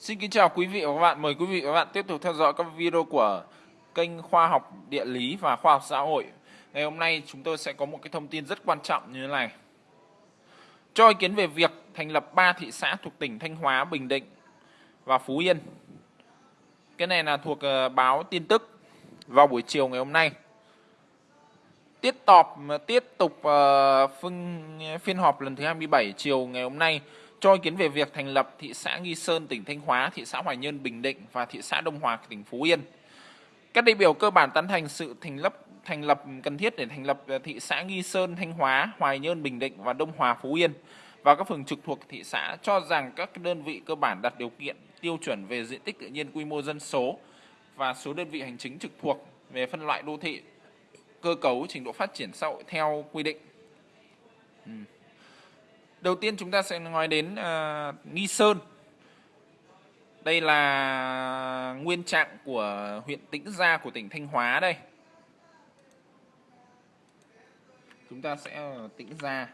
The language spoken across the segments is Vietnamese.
Xin kính chào quý vị và các bạn. Mời quý vị và các bạn tiếp tục theo dõi các video của kênh Khoa học Địa lý và Khoa học Xã hội. Ngày hôm nay chúng tôi sẽ có một cái thông tin rất quan trọng như thế này. Cho ý kiến về việc thành lập 3 thị xã thuộc tỉnh Thanh Hóa, Bình Định và Phú Yên. Cái này là thuộc ờ, báo tin tức vào buổi chiều ngày hôm nay. Tiết tọp tiếp tục uh, phiên họp lần thứ 27 chiều ngày hôm nay cho ý kiến về việc thành lập thị xã Nghi Sơn tỉnh Thanh Hóa, thị xã Hoài Nhơn Bình Định và thị xã Đông Hòa tỉnh Phú Yên. Các đại biểu cơ bản tán thành sự thành lập thành lập cần thiết để thành lập ờ, thị xã Nghi Sơn, Thanh Hóa, Hoài Nhơn, Bình Định và Đông Hòa, Phú Yên và các phường trực thuộc thị xã cho rằng các đơn vị cơ bản đặt điều kiện tiêu chuẩn về diện tích tự nhiên, quy mô dân số và số đơn vị hành chính trực thuộc về phân loại đô thị, cơ cấu, trình độ phát triển xã hội theo quy định. Ừ. Đầu tiên chúng ta sẽ nói đến uh, Nghi Sơn. Đây là nguyên trạng của huyện Tĩnh Gia của tỉnh Thanh Hóa đây. Chúng ta sẽ ở Tĩnh Gia.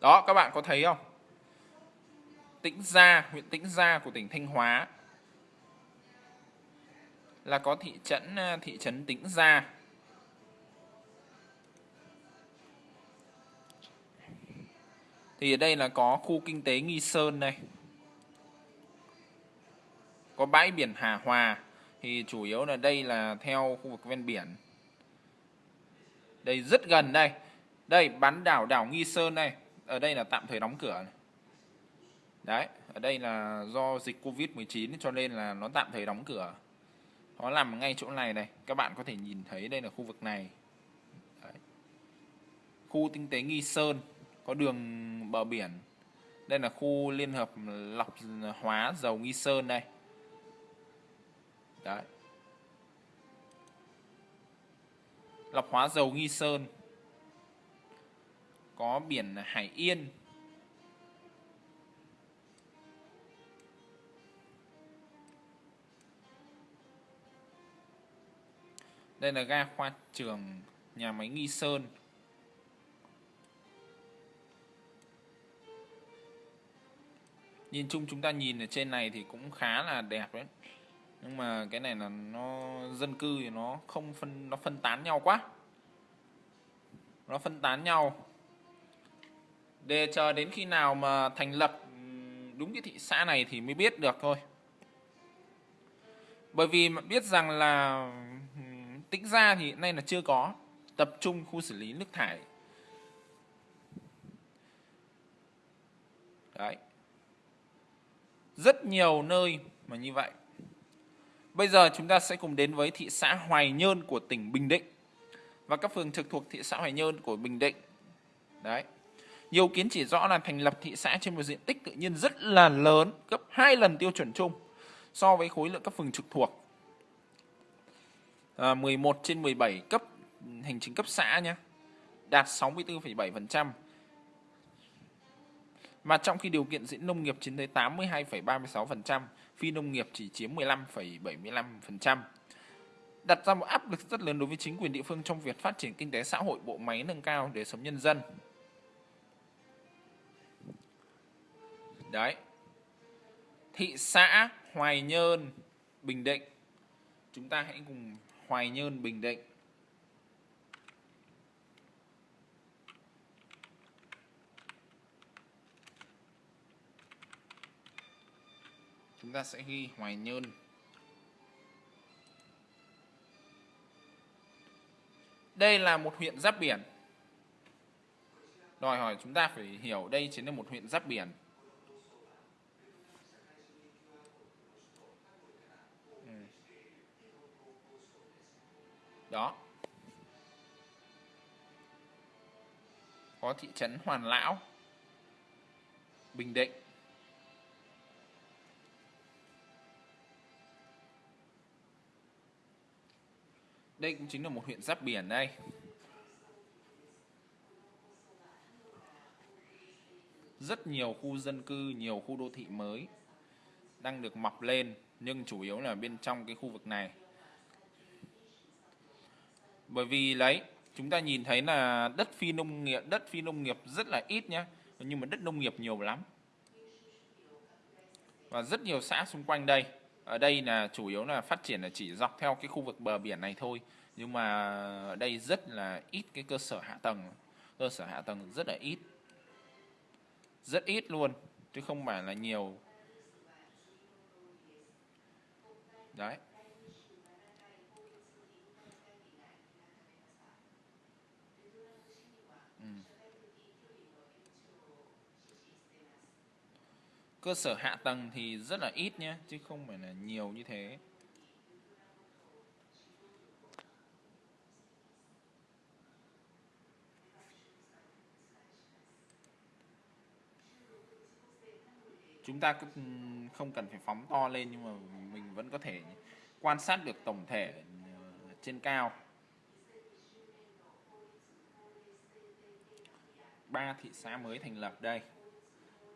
Đó, các bạn có thấy không? Tĩnh Gia, huyện Tĩnh Gia của tỉnh Thanh Hóa là có thị trấn ờ, thị trấn Tĩnh Gia. Thì ở đây là có khu kinh tế Nghi Sơn này Có bãi biển Hà Hòa thì chủ yếu là đây là theo khu vực ven biển. Đây rất gần đây. Đây bán đảo đảo Nghi Sơn đây. Ở đây là tạm thời đóng cửa này. Đấy, ở đây là do dịch Covid-19 cho nên là nó tạm thời đóng cửa nó nằm ngay chỗ này này. Các bạn có thể nhìn thấy đây là khu vực này. Đấy. khu kinh tế nghi sơn, có đường bờ biển. Đây là khu liên hợp lọc hóa dầu nghi sơn đây. Đấy. lọc hóa dầu nghi sơn. Có biển hải yên. Đây là ga khoa trường nhà máy Nghi Sơn. Nhìn chung chúng ta nhìn ở trên này thì cũng khá là đẹp đấy. Nhưng mà cái này là nó dân cư thì nó không phân, nó phân tán nhau quá. Nó phân tán nhau. Để chờ đến khi nào mà thành lập đúng cái thị xã này thì mới biết được thôi. Bởi vì biết rằng là Tĩnh ra thì hiện nay là chưa có tập trung khu xử lý nước thải. Đấy. Rất nhiều nơi mà như vậy. Bây giờ chúng ta sẽ cùng đến với thị xã Hoài Nhơn của tỉnh Bình Định và các phường trực thuộc thị xã Hoài Nhơn của Bình Định. Đấy. Nhiều kiến chỉ rõ là thành lập thị xã trên một diện tích tự nhiên rất là lớn, gấp 2 lần tiêu chuẩn chung so với khối lượng các phường trực thuộc Ờ, à, 11 trên 17 cấp hành chính cấp xã nhé đạt 64,7% mà trong khi điều kiện diễn nông nghiệp chiếm tới 82,36%, phi nông nghiệp chỉ chiếm 15,75%. Đặt ra một áp lực rất lớn đối với chính quyền địa phương trong việc phát triển kinh tế xã hội, bộ máy nâng cao đời sống nhân dân. Đấy. Thị xã Hoài Nhơn, Bình Định. Chúng ta hãy cùng Hoài Nhơn, Bình Định. Chúng ta sẽ ghi Hoài Nhơn. Đây là một huyện giáp biển. Đòi hỏi chúng ta phải hiểu đây chính là một huyện giáp biển. Đó. Có thị trấn Hoàn Lão, Bình Định. Đây cũng chính là một huyện giáp biển đây. Rất nhiều khu dân cư, nhiều khu đô thị mới đang được mọc lên, nhưng chủ yếu là bên trong cái khu vực này bởi vì lấy, chúng ta nhìn thấy là đất phi nông nghiệp, đất phi nông nghiệp rất là ít nhé nhưng mà đất nông nghiệp nhiều lắm. Và rất nhiều xã xung quanh đây. Ở đây là chủ yếu là phát triển là chỉ dọc theo cái khu vực bờ biển này thôi. Nhưng mà ở đây rất là ít cái cơ sở hạ tầng. Cơ sở hạ tầng rất là ít. Rất ít luôn, chứ không phải là nhiều. Đấy. Cơ sở hạ tầng thì rất là ít nhé, chứ không phải là nhiều như thế. Chúng ta ừ, không cần phải phóng to lên nhưng mà mình vẫn có thể quan sát được tổng thể ừ, trên cao. Ba thị xã mới thành lập đây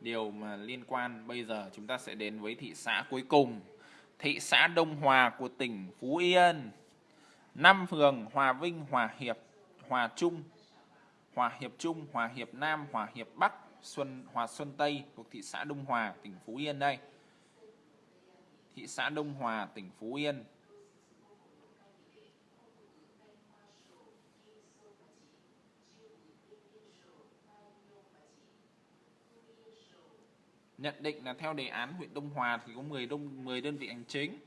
điều mà liên quan bây giờ chúng ta sẽ đến với thị xã cuối cùng thị xã Đông Hòa của tỉnh Phú Yên năm phường Hòa Vinh Hòa Hiệp Hòa Trung Hòa Hiệp Trung Hòa Hiệp Nam Hòa Hiệp Bắc Xuân Hòa Xuân Tây thuộc thị xã Đông Hòa, tỉnh Phú Yên đây. Thị xã Đông Hòa, tỉnh Phú Yên. Nhận định là theo đề án huyện Đông Hòa thì có 10 đông 10 đơn vị hành chính.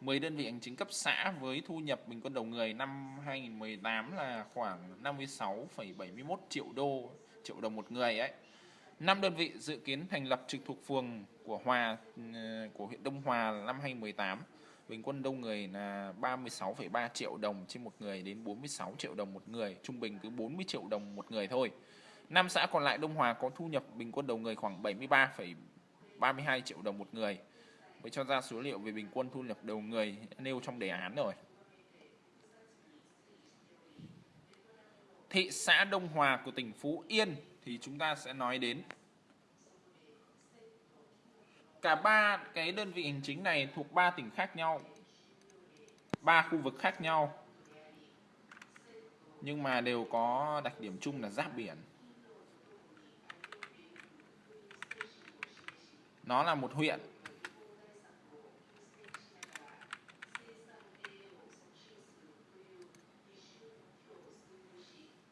10 đơn vị hành chính cấp xã với thu nhập bình quân đầu người năm 2018 là khoảng 56,71 triệu đô triệu đồng một người ấy. 5 đơn vị dự kiến thành lập trực thuộc phường của Hòa ờ, của huyện Đông Hòa năm 2018. Bình quân đông người là 36,3 triệu đồng trên một người đến 46 triệu đồng một người, trung bình cứ 40 triệu đồng một người thôi. Năm xã còn lại Đông Hòa có thu nhập bình quân đầu người khoảng 73,32 triệu đồng một người. Mới cho ra số liệu về bình quân thu nhập đầu người nêu trong đề án rồi. Thị xã Đông Hòa của tỉnh Phú Yên thì chúng ta sẽ nói đến cả ba cái đơn vị hành chính này thuộc ba tỉnh khác nhau ba khu vực khác nhau nhưng mà đều có đặc điểm chung là giáp biển nó là một huyện.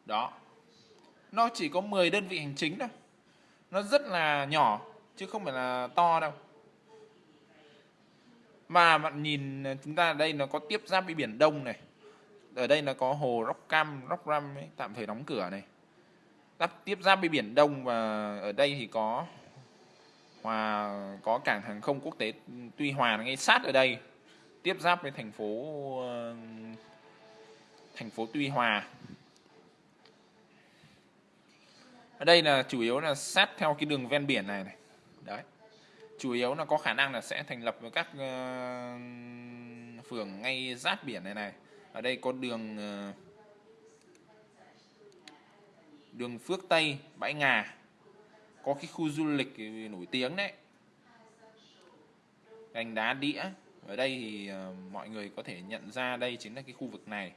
Đó. Nó chỉ có 10 đơn vị hành chính thôi. Nó rất là nhỏ chứ không phải là to đâu. Mà bạn nhìn ờ, chúng ta ở đây nó có tiếp giáp với biển Đông này. Ở đây là có hồ Rockcam Rockram ấy, tạm thời đóng cửa này. Đắp tiếp giáp với biển Đông và ở đây thì có hòa có cảng hàng không quốc tế Tuy Hòa ngay sát ở đây tiếp giáp với thành phố ờ, thành phố Tuy Hòa. Ở đây là chủ yếu là sát theo cái đường ven biển này này. Đấy. Chủ yếu là có khả năng là sẽ thành lập với các uh, phường ngay giáp biển này này. Ở đây có đường uh, đường Phước Tây bãi Ngà có cái khu du lịch nổi tiếng đấy. Gành đá đĩa. Ở đây thì ờ, mọi người có thể nhận ra đây chính là cái khu vực này.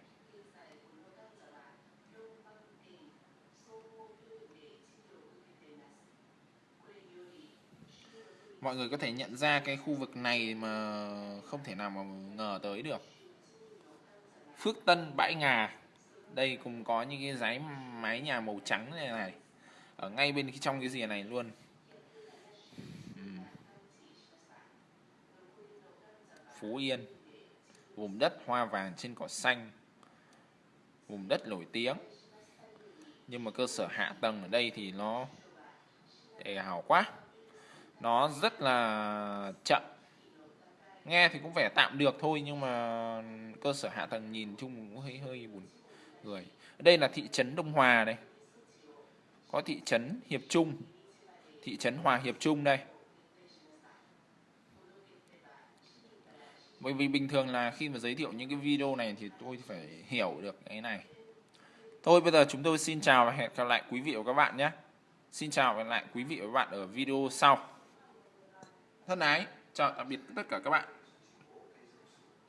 Mọi người có thể nhận ra cái khu vực này mà không thể nào mà ngờ tới được. Phước Tân Bãi Ngà. Đây cũng có những cái dãy mái nhà màu trắng này này ở ngay bên trong cái rìa này luôn. Phú Yên. Vùng đất hoa vàng trên cỏ xanh. Vùng đất nổi tiếng. Nhưng mà cơ sở hạ tầng ở đây thì nó để hào quá. Nó rất là chậm. Nghe thì cũng vẻ tạm được thôi nhưng mà cơ sở hạ tầng nhìn chung cũng hơi hơi buồn người đây là thị trấn Đông Hòa đây có thị trấn Hiệp Trung. Thị trấn Hòa Hiệp Trung đây. Bởi vì bình thường là khi mà giới thiệu những cái video này thì tôi phải hiểu được cái này. Thôi, bây giờ chúng tôi xin chào và hẹn gặp lại quý vị và các bạn nhé. Xin chào và hẹn lại quý vị và các bạn ở video sau. Thân ái, chào tạm biệt tất cả các bạn.